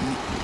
Mm-hmm.